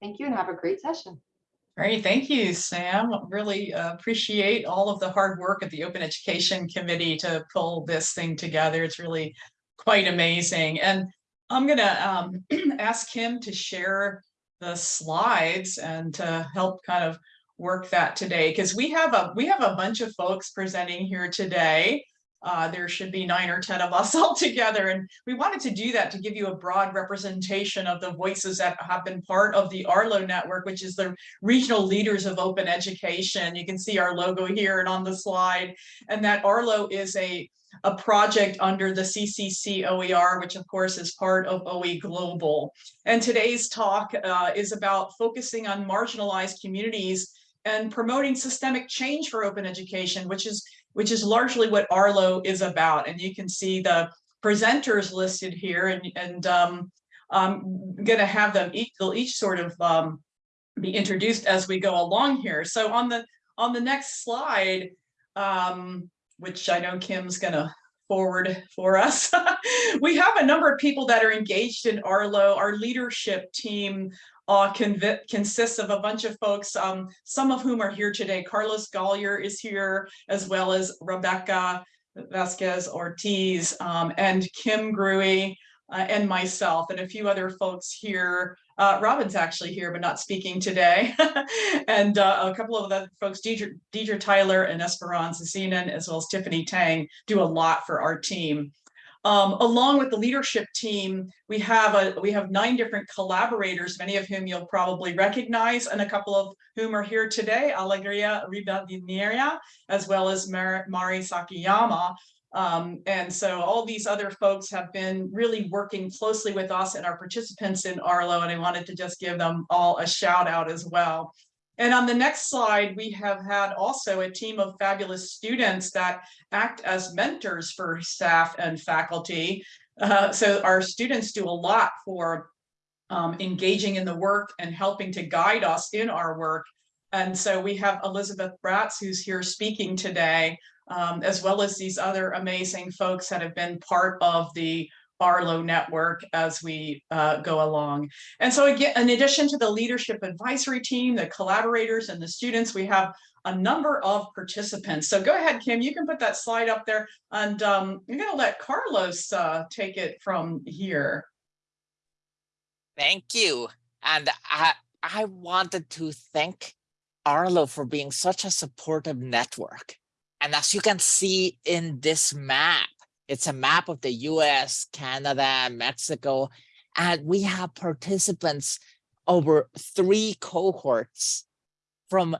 Thank you and have a great session. Great, thank you, Sam. Really uh, appreciate all of the hard work of the Open Education Committee to pull this thing together. It's really quite amazing. And I'm gonna um, ask him to share the slides and to help kind of work that today because we have a we have a bunch of folks presenting here today. Uh, there should be nine or 10 of us all together. And we wanted to do that to give you a broad representation of the voices that have been part of the Arlo network, which is the regional leaders of open education. You can see our logo here and on the slide. And that Arlo is a, a project under the CCC OER, which of course is part of OE Global. And today's talk uh, is about focusing on marginalized communities and promoting systemic change for open education, which is which is largely what Arlo is about. And you can see the presenters listed here and, and um, I'm gonna have them each, they'll each sort of um, be introduced as we go along here. So on the on the next slide, um, which I know Kim's gonna forward for us. we have a number of people that are engaged in Arlo. Our leadership team uh, consists of a bunch of folks, um, some of whom are here today. Carlos Goller is here, as well as Rebecca Vasquez Ortiz um, and Kim Grewe uh, and myself and a few other folks here. Uh, Robin's actually here, but not speaking today. and uh, a couple of other folks, Deidre, Deidre Tyler and Esperanza Zenon, as well as Tiffany Tang, do a lot for our team. Um, along with the leadership team, we have a we have nine different collaborators, many of whom you'll probably recognize, and a couple of whom are here today, Alegria Rivadeneira, as well as Mar Mari Sakiyama. Um, and so all these other folks have been really working closely with us and our participants in Arlo, and I wanted to just give them all a shout out as well. And on the next slide, we have had also a team of fabulous students that act as mentors for staff and faculty. Uh, so our students do a lot for um, engaging in the work and helping to guide us in our work. And so we have Elizabeth Bratz, who's here speaking today, um, as well as these other amazing folks that have been part of the Arlo network as we uh, go along. And so again, in addition to the leadership advisory team, the collaborators and the students, we have a number of participants. So go ahead, Kim, you can put that slide up there and um, I'm gonna let Carlos uh, take it from here. Thank you. And I, I wanted to thank Arlo for being such a supportive network. And as you can see in this map, it's a map of the US, Canada, Mexico, and we have participants over three cohorts from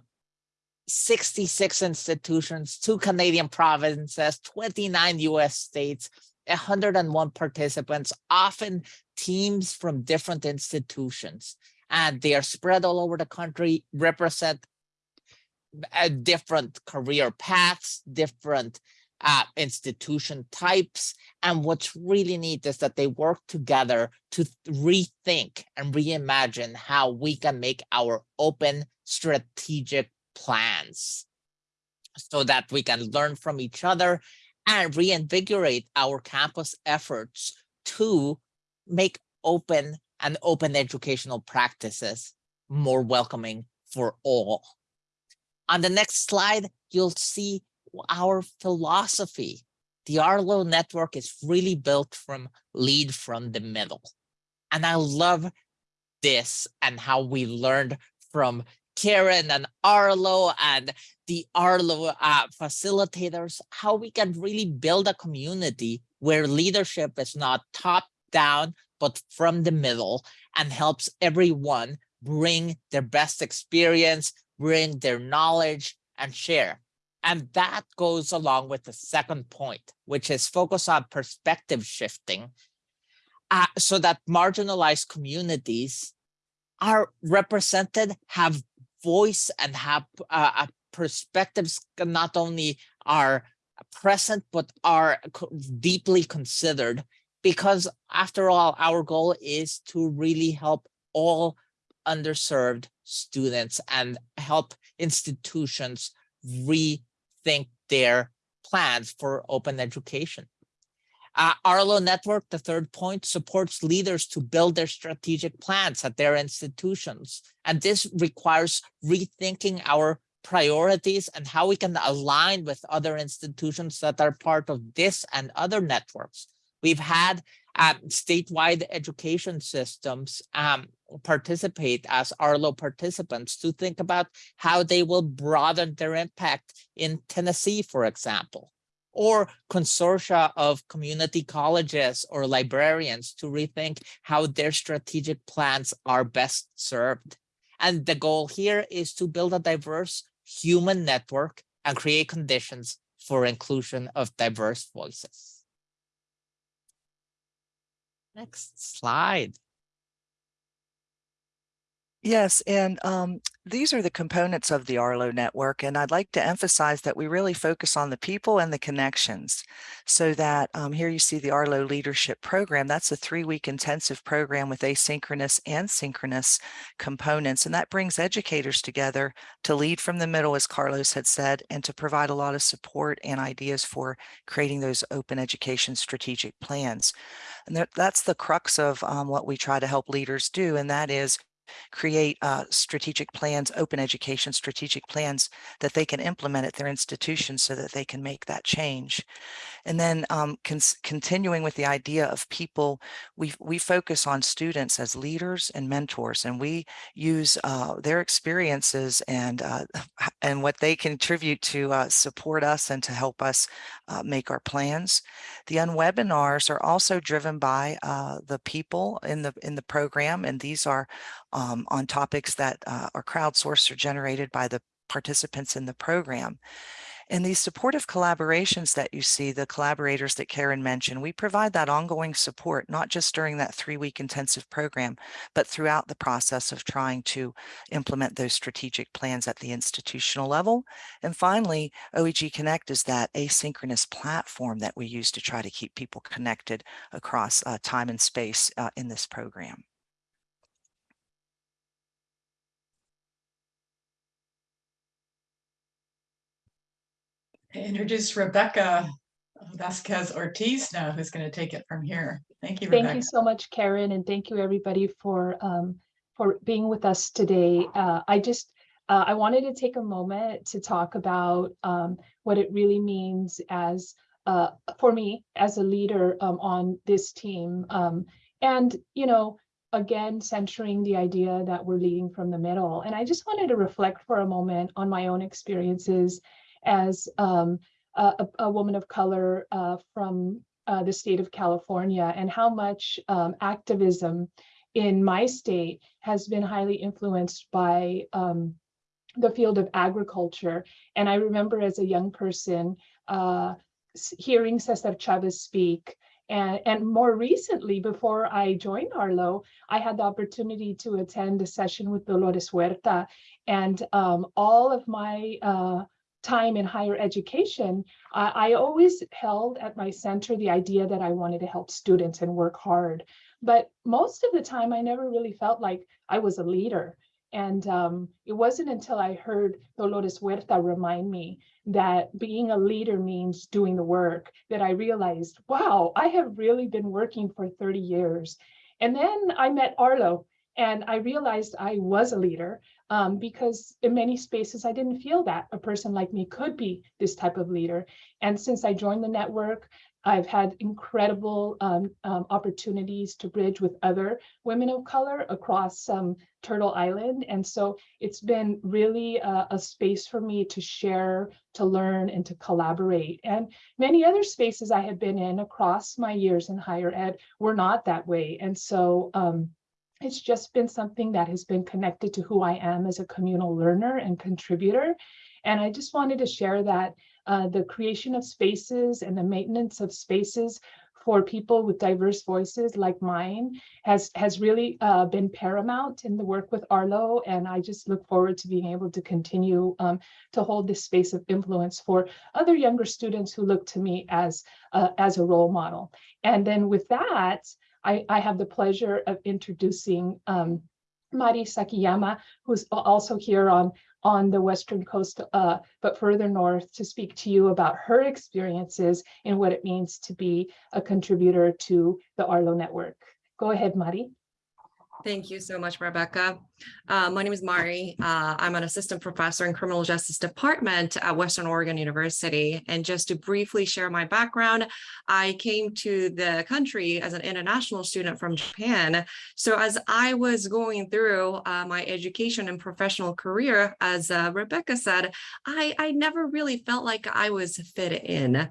66 institutions, two Canadian provinces, 29 US states, 101 participants, often teams from different institutions. And they are spread all over the country, represent uh, different career paths, different uh, institution types. And what's really neat is that they work together to rethink and reimagine how we can make our open strategic plans so that we can learn from each other and reinvigorate our campus efforts to make open and open educational practices more welcoming for all. On the next slide, you'll see our philosophy. The Arlo network is really built from lead from the middle. And I love this and how we learned from Karen and Arlo and the Arlo uh, facilitators, how we can really build a community where leadership is not top down, but from the middle and helps everyone bring their best experience, bring their knowledge and share. And that goes along with the second point, which is focus on perspective shifting uh, so that marginalized communities are represented, have voice and have uh, perspectives not only are present, but are deeply considered. Because after all, our goal is to really help all underserved students and help institutions re think their plans for open education. Uh, Arlo Network, the third point, supports leaders to build their strategic plans at their institutions. And this requires rethinking our priorities and how we can align with other institutions that are part of this and other networks. We've had um, statewide education systems um, participate as Arlo participants to think about how they will broaden their impact in Tennessee, for example or consortia of community colleges or librarians to rethink how their strategic plans are best served. And the goal here is to build a diverse human network and create conditions for inclusion of diverse voices. Next slide. Yes, and um, these are the components of the Arlo network, and I'd like to emphasize that we really focus on the people and the connections so that um, here you see the Arlo Leadership Program. That's a three-week intensive program with asynchronous and synchronous components, and that brings educators together to lead from the middle, as Carlos had said, and to provide a lot of support and ideas for creating those open education strategic plans. And that's the crux of um, what we try to help leaders do, and that is create uh, strategic plans, open education strategic plans that they can implement at their institutions so that they can make that change. And then um, continuing with the idea of people, we, we focus on students as leaders and mentors, and we use uh, their experiences and, uh, and what they contribute to uh, support us and to help us uh, make our plans. The unwebinars are also driven by uh, the people in the, in the program, and these are um, on topics that uh, are crowdsourced or generated by the participants in the program. And these supportive collaborations that you see, the collaborators that Karen mentioned, we provide that ongoing support, not just during that three-week intensive program, but throughout the process of trying to implement those strategic plans at the institutional level. And finally, OEG Connect is that asynchronous platform that we use to try to keep people connected across uh, time and space uh, in this program. Introduce Rebecca Vasquez Ortiz now, who's going to take it from here. Thank you, Thank Rebecca. you so much, Karen, and thank you everybody for um, for being with us today. Uh, I just uh, I wanted to take a moment to talk about um, what it really means as uh, for me as a leader um, on this team, um, and you know, again, centering the idea that we're leading from the middle. And I just wanted to reflect for a moment on my own experiences as um, a, a, woman of color uh, from uh, the state of California and how much um, activism in my state has been highly influenced by um, the field of agriculture. And I remember as a young person uh, hearing Cesar Chavez speak and, and, more recently, before I joined Arlo, I had the opportunity to attend a session with Dolores Huerta. And um, all of my uh, time in higher education, I, always held at my center the idea that I wanted to help students and work hard. But most of the time, I never really felt like I was a leader. And um, it wasn't until I heard Dolores Huerta remind me that being a leader means doing the work that I realized, wow, I have really been working for 30 years. And then I met Arlo and I realized I was a leader um, because in many spaces, I didn't feel that a person like me could be this type of leader. And since I joined the network, I've had incredible um, um, opportunities to bridge with other women of color across um, Turtle Island. And so it's been really a, a, space for me to share, to learn, and to collaborate. And many other spaces I have been in across my years in higher ed were not that way. And so um, it's just been something that has been connected to who I am as a communal learner and contributor. And I just wanted to share that uh, the creation of spaces and the maintenance of spaces for people with diverse voices like mine has has really uh, been paramount in the work with Arlo. And I just look forward to being able to continue um, to hold this space of influence for other younger students who look to me as, uh, as a role model. And then with that, I, I have the pleasure of introducing um, Mari Sakiyama, who's also here on, on the Western Coast, uh, but further north to speak to you about her experiences and what it means to be a contributor to the Arlo network. Go ahead, Mari. Thank you so much, Rebecca. Uh, my name is Mari. Uh, I'm an assistant professor in criminal justice department at Western Oregon University. And just to briefly share my background, I came to the country as an international student from Japan. So as I was going through uh, my education and professional career, as uh, Rebecca said, I, I never really felt like I was fit in.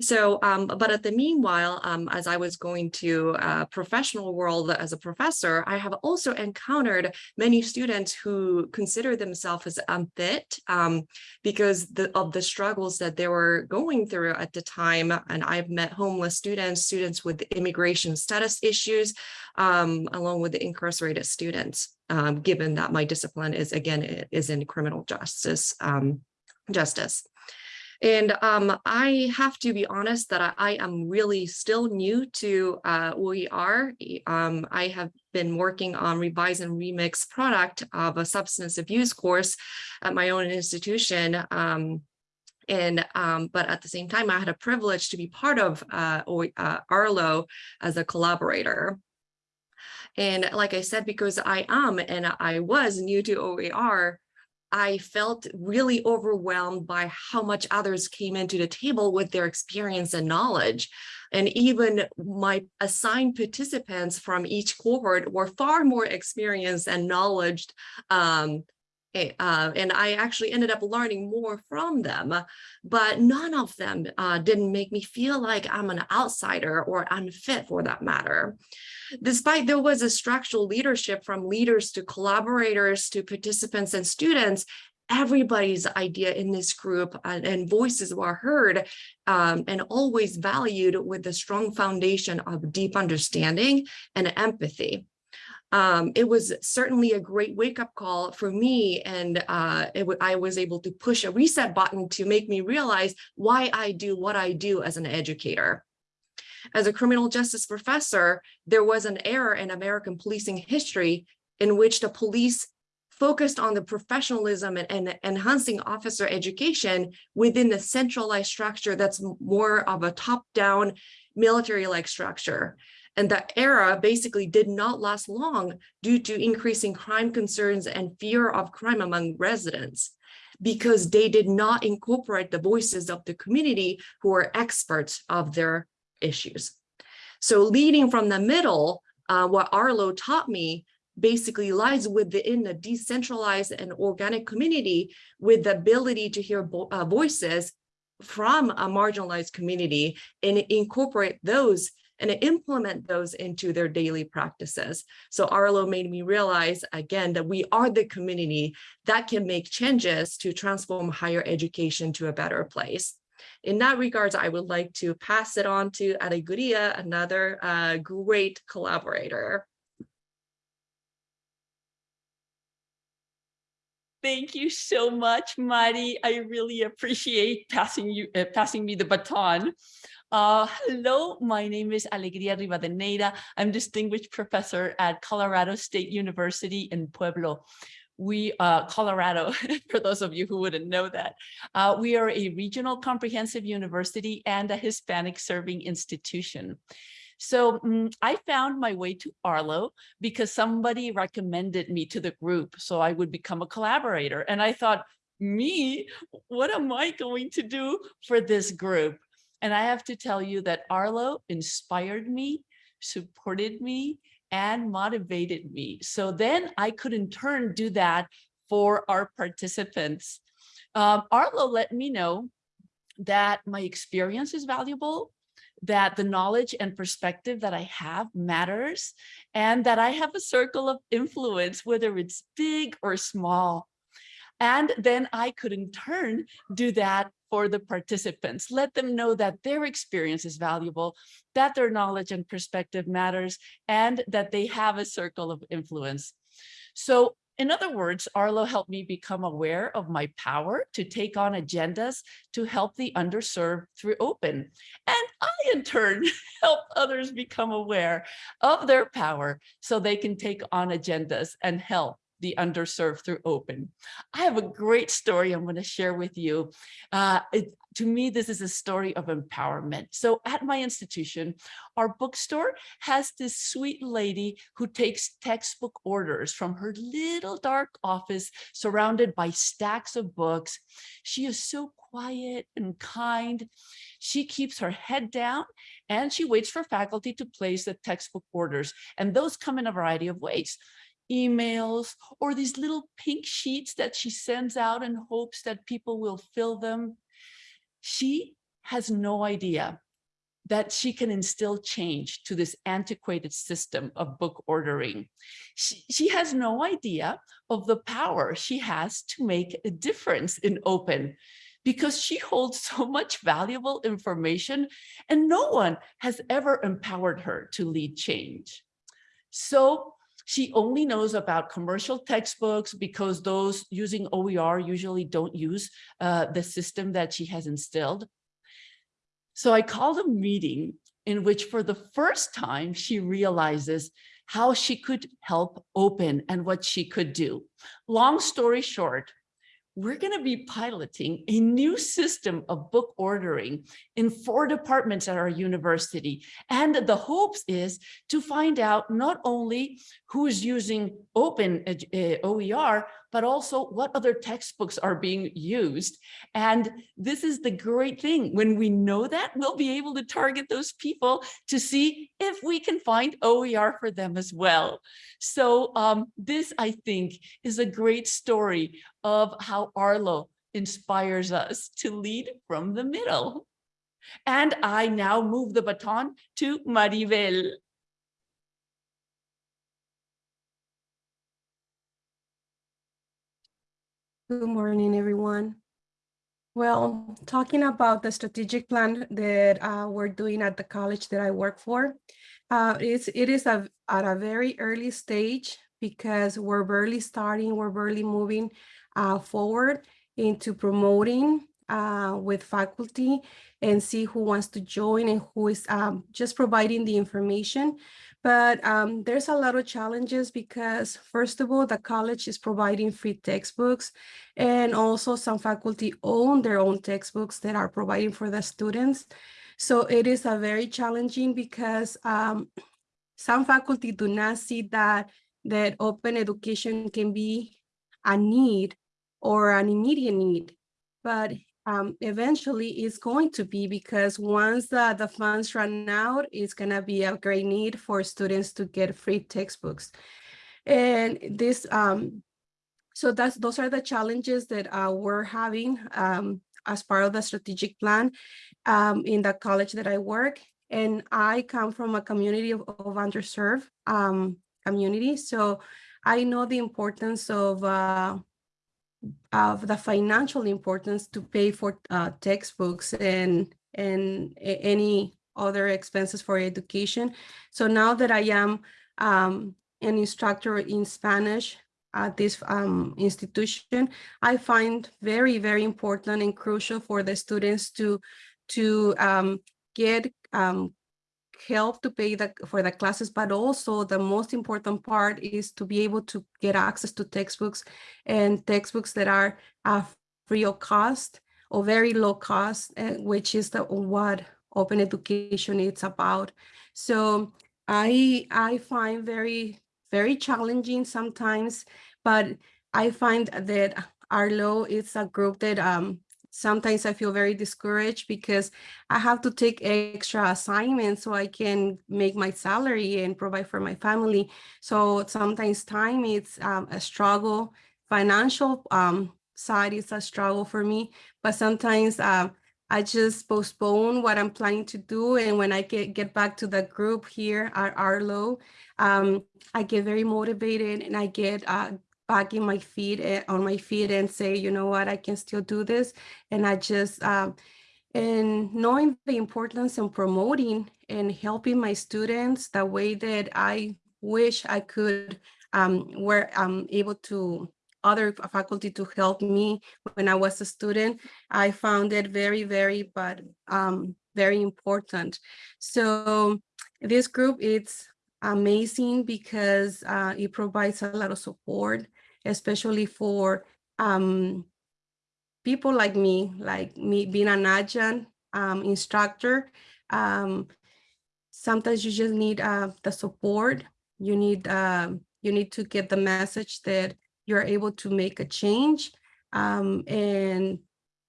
So, um, but at the meanwhile, um, as I was going to uh, professional world as a professor, I have also encountered many students who consider themselves as unfit um, because the, of the struggles that they were going through at the time. And I've met homeless students, students with immigration status issues, um, along with the incarcerated students, um, given that my discipline is, again, is in criminal justice. Um, justice. And um, I have to be honest that I, I am really still new to uh, OER. Um, I have been working on revise and remix product of a substance abuse course at my own institution. Um, and um, but at the same time, I had a privilege to be part of uh, uh, Arlo as a collaborator. And like I said, because I am and I was new to OER, I felt really overwhelmed by how much others came into the table with their experience and knowledge. And even my assigned participants from each cohort were far more experienced and knowledge um, uh, and I actually ended up learning more from them, but none of them uh, didn't make me feel like I'm an outsider or unfit for that matter. Despite there was a structural leadership from leaders to collaborators to participants and students, everybody's idea in this group and, and voices were heard um, and always valued with a strong foundation of deep understanding and empathy um, it was certainly a great wake up call for me. And uh, I was able to push a reset button to make me realize why I do what I do as an educator. As a criminal justice professor, there was an error in American policing history in which the police focused on the professionalism and, and enhancing officer education within the centralized structure that's more of a top-down military-like structure. And that era basically did not last long due to increasing crime concerns and fear of crime among residents because they did not incorporate the voices of the community who are experts of their issues. So leading from the middle, uh, what Arlo taught me basically lies within a decentralized and organic community with the ability to hear uh, voices from a marginalized community and incorporate those and implement those into their daily practices. So Arlo made me realize again that we are the community that can make changes to transform higher education to a better place. In that regards, I would like to pass it on to Alegria, another uh, great collaborator. Thank you so much, Mari. I really appreciate passing you uh, passing me the baton. Uh, hello, my name is Alegria Rivadeneira. I'm distinguished professor at Colorado State University in Pueblo. We, uh, Colorado, for those of you who wouldn't know that, uh, we are a regional comprehensive university and a Hispanic serving institution. So um, I found my way to Arlo because somebody recommended me to the group so I would become a collaborator. And I thought, me, what am I going to do for this group? And I have to tell you that Arlo inspired me, supported me, and motivated me. So then I could in turn do that for our participants. Um, Arlo let me know that my experience is valuable, that the knowledge and perspective that I have matters, and that I have a circle of influence, whether it's big or small. And then I could in turn do that for the participants. Let them know that their experience is valuable, that their knowledge and perspective matters, and that they have a circle of influence. So in other words, Arlo helped me become aware of my power to take on agendas to help the underserved through open. And I, in turn, help others become aware of their power so they can take on agendas and help the underserved through open. I have a great story I'm going to share with you. Uh, it, to me, this is a story of empowerment. So at my institution, our bookstore has this sweet lady who takes textbook orders from her little dark office surrounded by stacks of books. She is so quiet and kind. She keeps her head down and she waits for faculty to place the textbook orders. And those come in a variety of ways emails or these little pink sheets that she sends out in hopes that people will fill them. She has no idea that she can instill change to this antiquated system of book ordering. She, she has no idea of the power she has to make a difference in open because she holds so much valuable information and no one has ever empowered her to lead change. So she only knows about commercial textbooks because those using OER usually don't use uh, the system that she has instilled. So I called a meeting in which for the first time she realizes how she could help open and what she could do. Long story short, we're going to be piloting a new system of book ordering in four departments at our university. And the hopes is to find out not only who's using open uh, OER, but also what other textbooks are being used. And this is the great thing. When we know that, we'll be able to target those people to see if we can find OER for them as well. So um, this, I think, is a great story of how Arlo inspires us to lead from the middle. And I now move the baton to Maribel. Good morning, everyone. Well, talking about the strategic plan that uh, we're doing at the college that I work for, uh, it's, it is a, at a very early stage because we're barely starting, we're barely moving uh, forward into promoting uh, with faculty and see who wants to join and who is um, just providing the information. But um, there's a lot of challenges because first of all, the college is providing free textbooks and also some faculty own their own textbooks that are providing for the students. So it is a very challenging because um, some faculty do not see that, that open education can be a need or an immediate need. But um, eventually it's going to be because once the, the funds run out, it's going to be a great need for students to get free textbooks. And this, um, so that's those are the challenges that uh, we're having um, as part of the strategic plan um, in the college that I work. And I come from a community of, of underserved um, community. So I know the importance of uh, of the financial importance to pay for uh, textbooks and and any other expenses for education. So now that I am um, an instructor in Spanish at this um, institution, I find very, very important and crucial for the students to, to um, get um, help to pay the, for the classes, but also the most important part is to be able to get access to textbooks and textbooks that are uh, free of cost or very low cost, uh, which is the what open education is about. So I I find very very challenging sometimes, but I find that Arlo is a group that um, sometimes I feel very discouraged because I have to take extra assignments so I can make my salary and provide for my family. So sometimes time is um, a struggle. Financial um, side is a struggle for me, but sometimes uh, I just postpone what I'm planning to do. And when I get, get back to the group here at Arlo, um, I get very motivated and I get uh, back in my feet eh, on my feet and say, you know what, I can still do this. And I just, um, and knowing the importance and promoting and helping my students the way that I wish I could, um, I'm able to other faculty to help me when I was a student, I found it very, very, but um, very important. So this group, it's amazing because uh, it provides a lot of support especially for um, people like me, like me being an adjunct um, instructor. Um, sometimes you just need uh, the support. You need um, you need to get the message that you're able to make a change um, and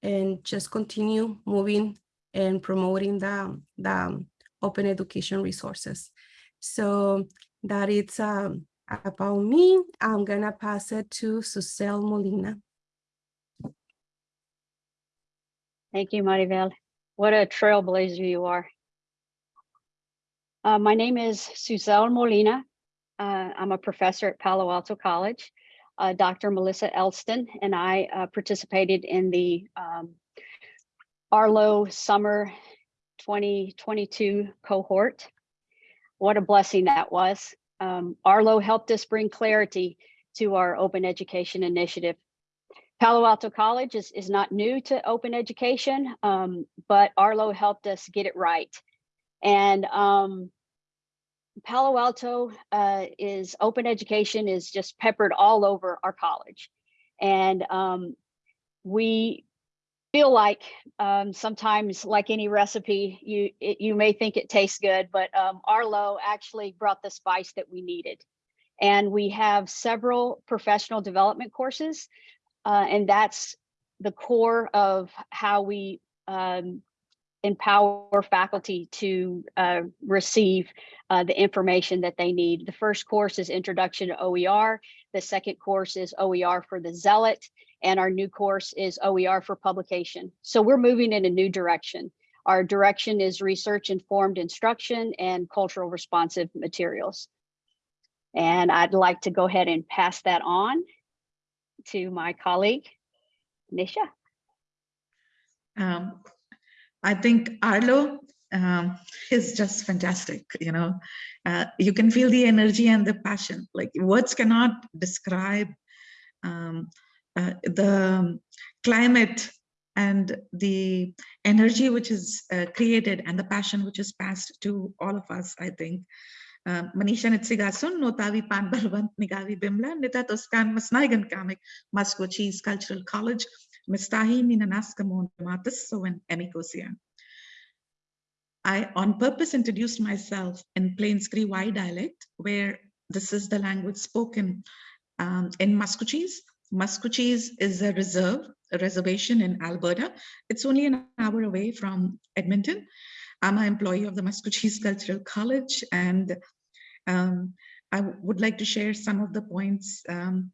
and just continue moving and promoting the, the open education resources. So that it's um, about me. I'm gonna pass it to Susel Molina. Thank you, Maribel. What a trailblazer you are. Uh, my name is Suzelle Molina. Uh, I'm a professor at Palo Alto College. Uh, Dr. Melissa Elston and I uh, participated in the um, Arlo Summer 2022 cohort. What a blessing that was. Um, Arlo helped us bring clarity to our open education initiative. Palo Alto College is, is not new to open education, um, but Arlo helped us get it right. And um, Palo Alto uh, is open education is just peppered all over our college. And um, we feel like um, sometimes like any recipe, you it, you may think it tastes good, but um, Arlo actually brought the spice that we needed. And we have several professional development courses uh, and that's the core of how we um, empower faculty to uh, receive uh, the information that they need. The first course is Introduction to OER. The second course is OER for the Zealot. And our new course is OER for publication. So we're moving in a new direction. Our direction is research informed instruction and cultural responsive materials. And I'd like to go ahead and pass that on to my colleague, Nisha. Um, I think Arlo um, is just fantastic. You know, uh, you can feel the energy and the passion. Like words cannot describe um, uh, the climate and the energy which is uh, created and the passion which is passed to all of us. I think. Uh, Manisha Nitsigasun, Notavi Pan Balwant Nigavi Bimla, Nita Toscan Masnaigan Kamik, Maskwacis Cultural College, Mistahi Ninanaska Montamatis, so and Emikosian. I on purpose introduced myself in Plains Cree Y dialect, where this is the language spoken um, in Maskwacis. Maskwacis is a reserve, a reservation in Alberta. It's only an hour away from Edmonton. I'm an employee of the Maskwacis Cultural College, and um, I would like to share some of the points. Um,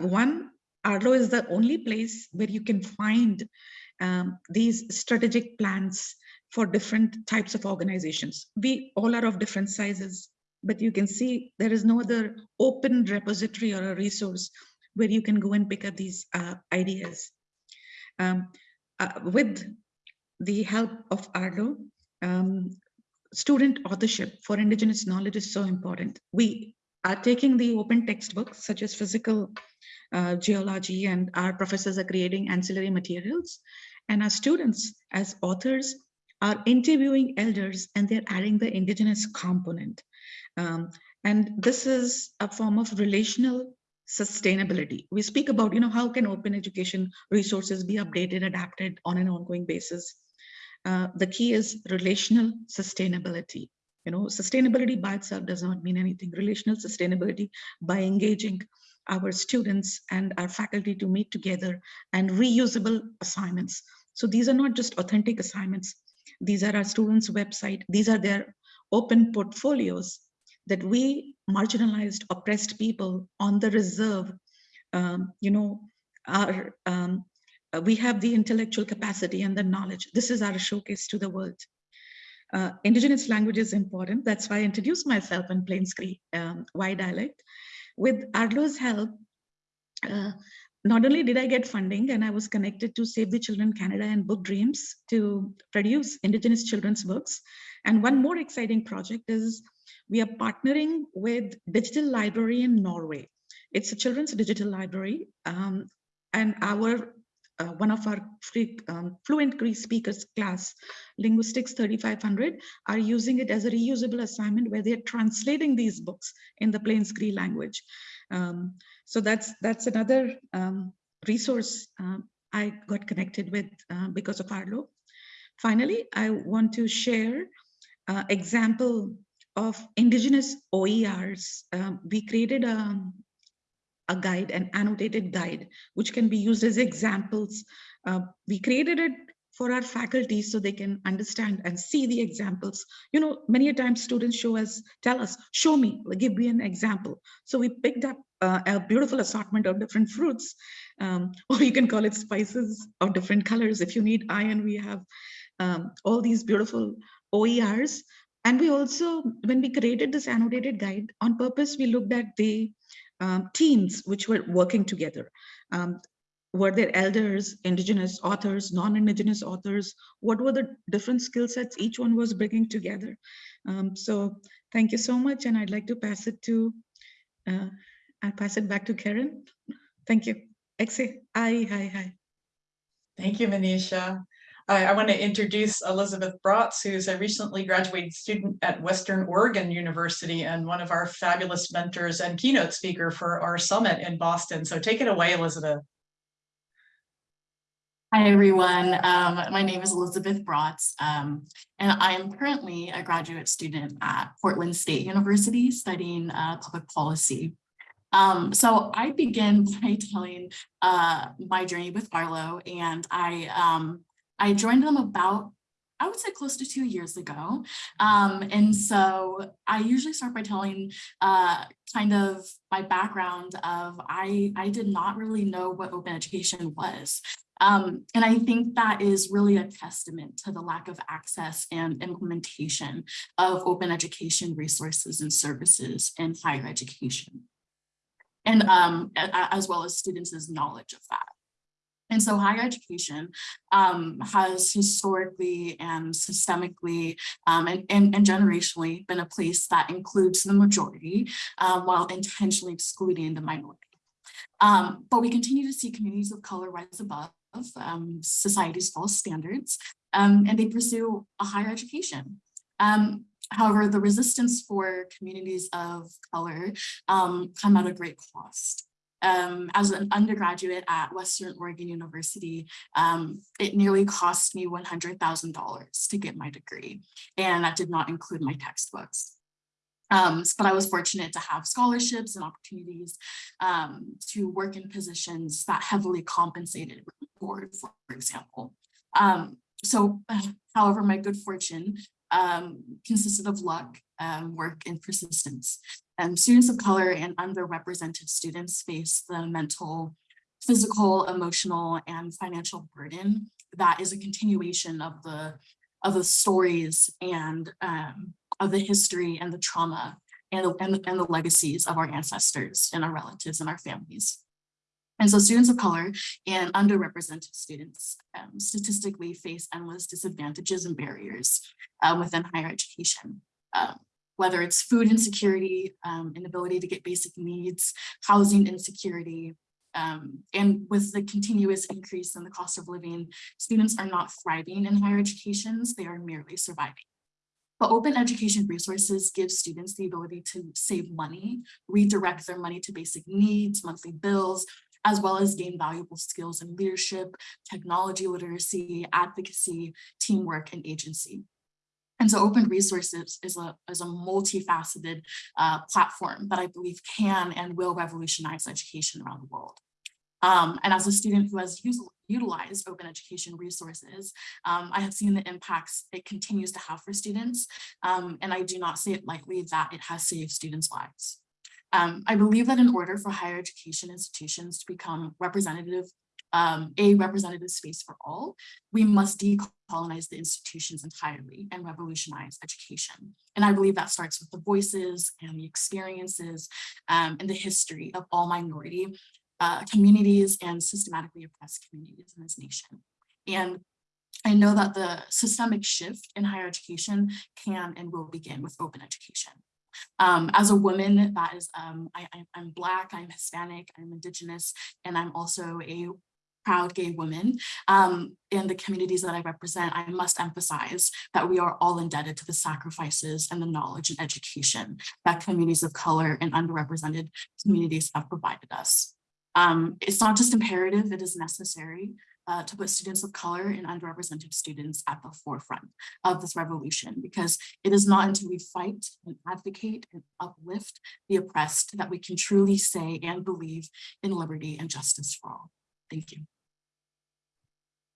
one, Arlo is the only place where you can find um, these strategic plans for different types of organizations. We all are of different sizes, but you can see there is no other open repository or a resource where you can go and pick up these uh, ideas. Um, uh, with the help of Arlo, um, student authorship for indigenous knowledge is so important. We are taking the open textbooks such as physical uh, geology and our professors are creating ancillary materials and our students as authors are interviewing elders and they're adding the indigenous component. Um, and this is a form of relational sustainability. We speak about, you know, how can open education resources be updated, adapted on an ongoing basis. Uh, the key is relational sustainability. You know, sustainability by itself does not mean anything. Relational sustainability by engaging our students and our faculty to meet together and reusable assignments. So these are not just authentic assignments. These are our students' website. These are their open portfolios that we marginalized, oppressed people on the reserve, um, you know, are um, uh, we have the intellectual capacity and the knowledge. This is our showcase to the world. Uh, indigenous language is important. That's why I introduced myself in Plains Cree um, Y dialect. With Arlo's help, uh, not only did I get funding and I was connected to Save the Children Canada and Book Dreams to produce indigenous children's books. And one more exciting project is we are partnering with Digital Library in Norway. It's a children's digital library. Um, and our uh, one of our free, um, fluent Cree speakers class, Linguistics 3500, are using it as a reusable assignment where they're translating these books in the Plains Cree language. Um, so that's that's another um, resource um, I got connected with uh, because of Arlo. Finally, I want to share uh, example of indigenous OERs. Um, we created a, a guide, an annotated guide, which can be used as examples. Uh, we created it for our faculty so they can understand and see the examples. You know, many a times students show us, tell us, show me, give me an example. So we picked up uh, a beautiful assortment of different fruits, um, or you can call it spices of different colors. If you need iron, we have um, all these beautiful OERs. And we also, when we created this annotated guide, on purpose, we looked at the um, teams which were working together. Um, were there elders, indigenous authors, non-indigenous authors? What were the different skill sets each one was bringing together? Um, so thank you so much. And I'd like to pass it to, uh, I'll pass it back to Karen. Thank you. Exe, hi, hi, hi. Thank you, Manisha. I, I want to introduce Elizabeth Bratz, who's a recently graduated student at Western Oregon University and one of our fabulous mentors and keynote speaker for our summit in Boston. So take it away, Elizabeth. Hi, everyone. Um, my name is Elizabeth Bratz, um, and I am currently a graduate student at Portland State University studying uh, public policy. Um, so I begin by telling uh, my journey with Arlo, and I um, I joined them about I would say close to two years ago. Um, and so I usually start by telling uh, kind of my background of I, I did not really know what open education was. Um, and I think that is really a testament to the lack of access and implementation of open education resources and services in higher education. And um, as well as students' knowledge of that. And so higher education um, has historically and systemically um, and, and, and, generationally been a place that includes the majority um, while intentionally excluding the minority. Um, but we continue to see communities of color rise above um, society's false standards and they pursue a higher education. however, the resistance for communities of color come at a great cost um, as an undergraduate at Western Oregon University, um, it nearly cost me $100,000 to get my degree, and that did not include my textbooks. Um, but I was fortunate to have scholarships and opportunities um, to work in positions that heavily compensated board, for example. Um, so, however, my good fortune um, consisted of luck, work, and persistence. Um, students of color and underrepresented students face the mental, physical, emotional, and financial burden that is a continuation of the of the stories and um, of the history and the trauma and the, and, and the legacies of our ancestors and our relatives and our families. And so students of color and underrepresented students um, statistically face endless disadvantages and barriers uh, within higher education. Um, whether it's food insecurity, um, inability to get basic needs, housing insecurity, um, and with the continuous increase in the cost of living, students are not thriving in higher educations, they are merely surviving. But open education resources give students the ability to save money, redirect their money to basic needs, monthly bills, as well as gain valuable skills in leadership, technology literacy, advocacy, teamwork, and agency. And so open resources is a, is a multifaceted uh, platform that I believe can and will revolutionize education around the world. Um, and as a student who has utilized open education resources, um, I have seen the impacts it continues to have for students. Um, and I do not say it lightly that it has saved students' lives. Um, I believe that in order for higher education institutions to become representative um, a representative space for all, we must decolonize the institutions entirely and revolutionize education. And I believe that starts with the voices and the experiences um, and the history of all minority uh, communities and systematically oppressed communities in this nation. And I know that the systemic shift in higher education can and will begin with open education. Um, as a woman that is, um, I, am Black, I'm Hispanic, I'm Indigenous, and I'm also a proud gay women um, in the communities that I represent, I must emphasize that we are all indebted to the sacrifices and the knowledge and education that communities of color and underrepresented communities have provided us. Um, it's not just imperative, it is necessary uh, to put students of color and underrepresented students at the forefront of this revolution, because it is not until we fight and advocate and uplift the oppressed that we can truly say and believe in liberty and justice for all. Thank you.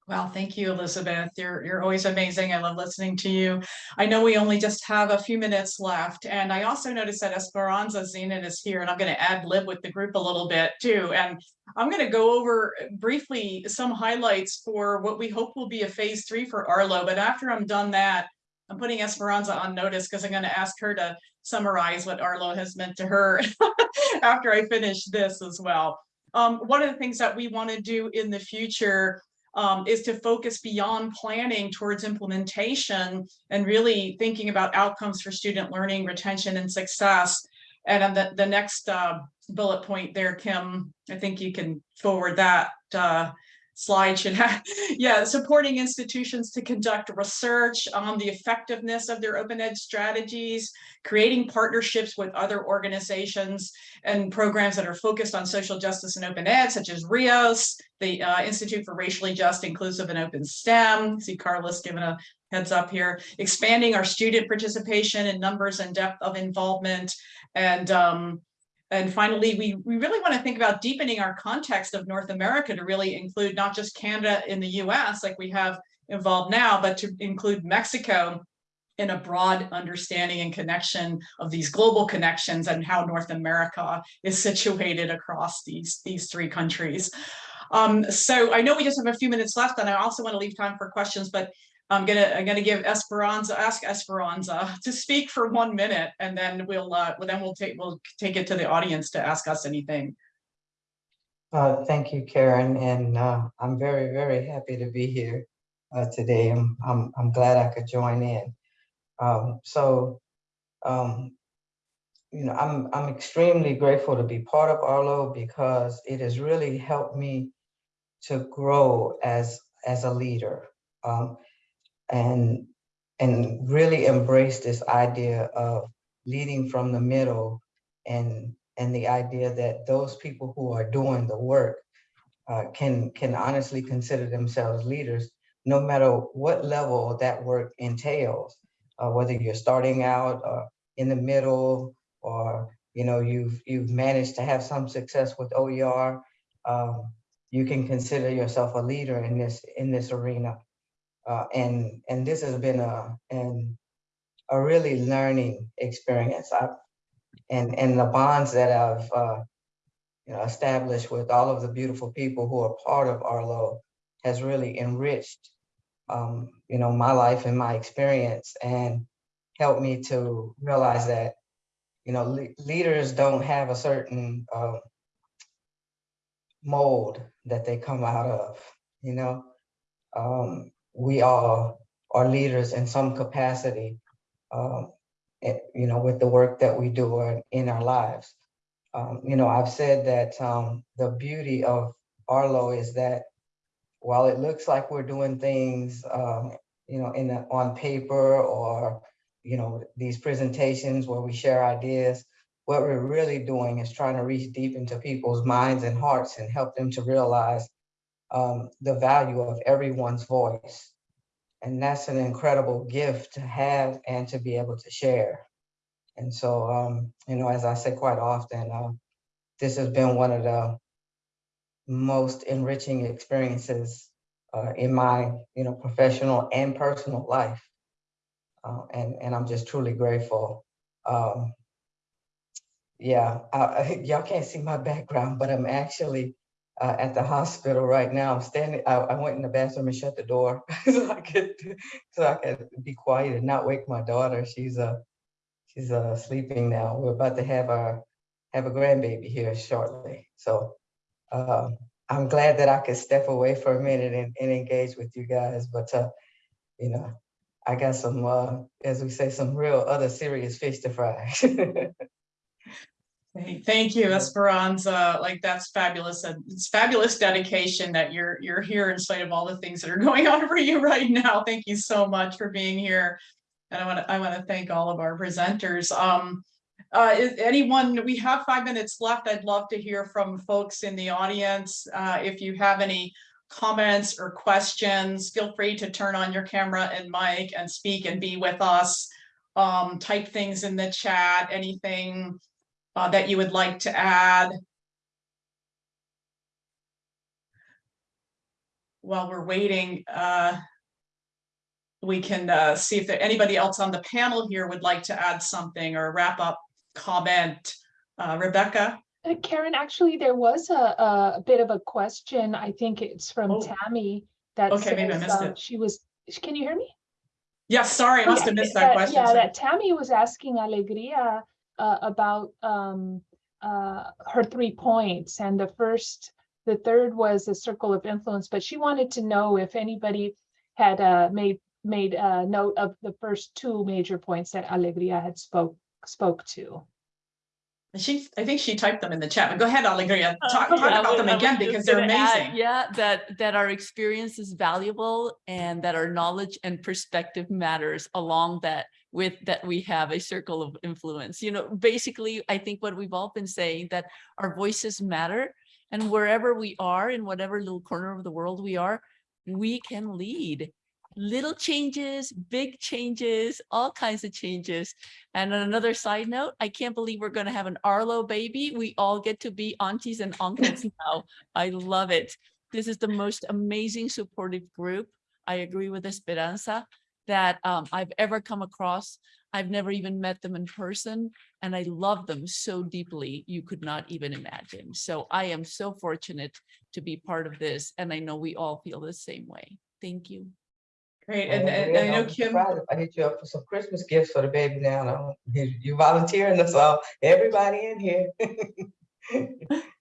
Well, thank you, Elizabeth. You're, you're always amazing. I love listening to you. I know we only just have a few minutes left. And I also noticed that Esperanza Zenon is here and I'm going to add lib with the group a little bit too. And I'm going to go over briefly some highlights for what we hope will be a phase three for Arlo. But after I'm done that, I'm putting Esperanza on notice because I'm going to ask her to summarize what Arlo has meant to her after I finish this as well. Um, one of the things that we want to do in the future um, is to focus beyond planning towards implementation and really thinking about outcomes for student learning, retention, and success. And on the, the next uh, bullet point there, Kim, I think you can forward that uh, slide should have, yeah, supporting institutions to conduct research on the effectiveness of their open ed strategies, creating partnerships with other organizations and programs that are focused on social justice and open ed, such as RIOS, the uh, Institute for Racially Just, Inclusive, and Open STEM. See Carlos giving a heads up here, expanding our student participation in numbers and depth of involvement, and um, and finally, we, we really want to think about deepening our context of North America to really include not just Canada in the US like we have involved now, but to include Mexico in a broad understanding and connection of these global connections and how North America is situated across these, these three countries. Um, so I know we just have a few minutes left and I also want to leave time for questions, but I'm gonna I'm gonna give Esperanza ask Esperanza to speak for one minute, and then we'll uh, then we'll take we'll take it to the audience to ask us anything. Uh, thank you, Karen, and uh, I'm very very happy to be here uh, today. I'm, I'm I'm glad I could join in. Um, so, um, you know, I'm I'm extremely grateful to be part of Arlo because it has really helped me to grow as as a leader. Um, and and really embrace this idea of leading from the middle and and the idea that those people who are doing the work uh, can can honestly consider themselves leaders no matter what level that work entails uh, whether you're starting out uh, in the middle or you know you've you've managed to have some success with OER um, you can consider yourself a leader in this in this arena uh, and and this has been a and a really learning experience. I and and the bonds that I've uh, you know established with all of the beautiful people who are part of Arlo has really enriched um, you know my life and my experience and helped me to realize that you know le leaders don't have a certain uh, mold that they come out of. You know. Um, we all are leaders in some capacity, um, you know, with the work that we do in our lives. Um, you know, I've said that um, the beauty of Arlo is that while it looks like we're doing things, um, you know, in a, on paper or, you know, these presentations where we share ideas, what we're really doing is trying to reach deep into people's minds and hearts and help them to realize um, the value of everyone's voice. And that's an incredible gift to have and to be able to share. And so, um, you know, as I say quite often, uh, this has been one of the most enriching experiences uh, in my, you know, professional and personal life. Uh, and, and I'm just truly grateful. Um, yeah, y'all can't see my background, but I'm actually uh, at the hospital right now. I'm standing, I, I, went in the bathroom and shut the door so I could so I could be quiet and not wake my daughter. She's uh she's uh sleeping now. We're about to have our have a grandbaby here shortly. So uh, I'm glad that I could step away for a minute and, and engage with you guys. But uh, you know, I got some uh, as we say, some real other serious fish to fry. Thank you, Esperanza. Like, that's fabulous. and It's fabulous dedication that you're, you're here in spite of all the things that are going on for you right now. Thank you so much for being here. And I want to, I want to thank all of our presenters. Um, uh, anyone, we have five minutes left. I'd love to hear from folks in the audience. Uh, if you have any comments or questions, feel free to turn on your camera and mic and speak and be with us. Um, type things in the chat, anything uh, that you would like to add? While we're waiting, uh, we can uh, see if there anybody else on the panel here would like to add something or wrap up comment. Uh, Rebecca? Uh, Karen, actually, there was a, a bit of a question. I think it's from Oh. Tammy that Okay, maybe I says, missed um, it. she was, can you hear me? Yes, sorry, I must Yeah, have missed that question. Yeah, that Tammy was asking Alegria uh, about um, uh, her three points. And the first, the third was a circle of influence, but she wanted to know if anybody had uh, made made a note of the first two major points that Alegria had spoke spoke to. She, I think she typed them in the chat, but go ahead, Alegria, Uh, talk, talk I about was- them again because they're gonna add, amazing. Yeah, that, that our experience is valuable and that our knowledge and perspective matters along that with that we have a circle of influence. You know, basically, I think what we've all been saying that our voices matter and wherever we are in whatever little corner of the world we are, we can lead. Little changes, big changes, all kinds of changes. And on another side note, I can't believe we're going to have an Arlo baby. We all get to be aunties and uncles now. I love it. This is the most amazing supportive group. I agree with Esperanza that um, I've ever come across. I've never even met them in person and I love them so deeply you could not even imagine. So I am so fortunate to be part of this and I know we all feel the same way. Thank you. Great, Well, and, and Andrea, I know Kim, I hit you up for some Christmas gifts for the baby now. You you volunteering us all, everybody in here.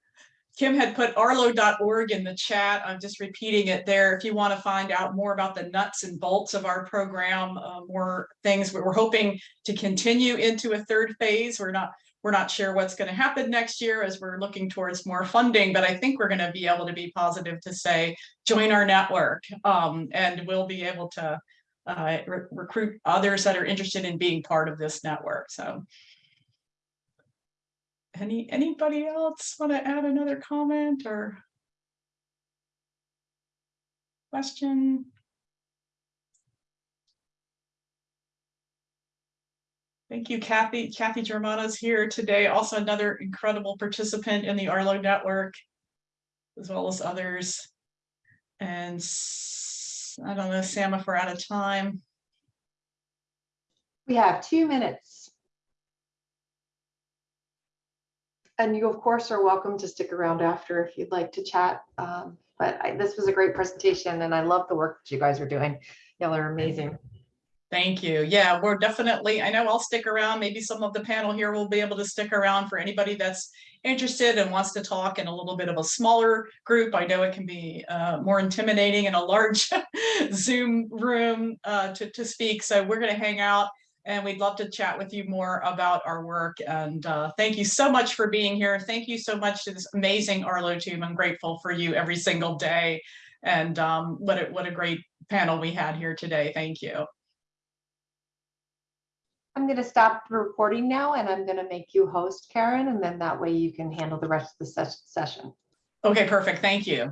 Kim had put arlo.org in the chat. I'm just repeating it there. If you want to find out more about the nuts and bolts of our program, uh, more things, we're hoping to continue into a third phase. We're not, we're not sure what's going to happen next year as we're looking towards more funding, but I think we're going to be able to be positive to say, join our network. Um, and we'll be able to uh, re- recruit others that are interested in being part of this network. So any, anybody else want to add another comment or question? Thank you, Kathy. Kathy Germano's here today, also another incredible participant in the Arlo network, as well as others. And I don't know, Sam, if we're out of time. We have two minutes. And you, of course, are welcome to stick around after if you'd like to chat. Um, But I- this was a great presentation and I love the work that you guys are doing. Y'all are amazing. Thank you. Yeah, we're definitely, I know I'll stick around. Maybe some of the panel here will be able to stick around for anybody that's interested and wants to talk in a little bit of a smaller group. I know it can be uh, more intimidating in a large Zoom room uh, to, to speak. So we're going to hang out and we'd love to chat with you more about our work. And uh, thank you so much for being here. Thank you so much to this amazing Arlo team. I'm grateful for you every single day. And um, what a, what a great panel we had here today. Thank you. I'm going to stop the recording now and I'm going to make you host, Karen, and then that way you can handle the rest of the ses- session. Okay, perfect. Thank you.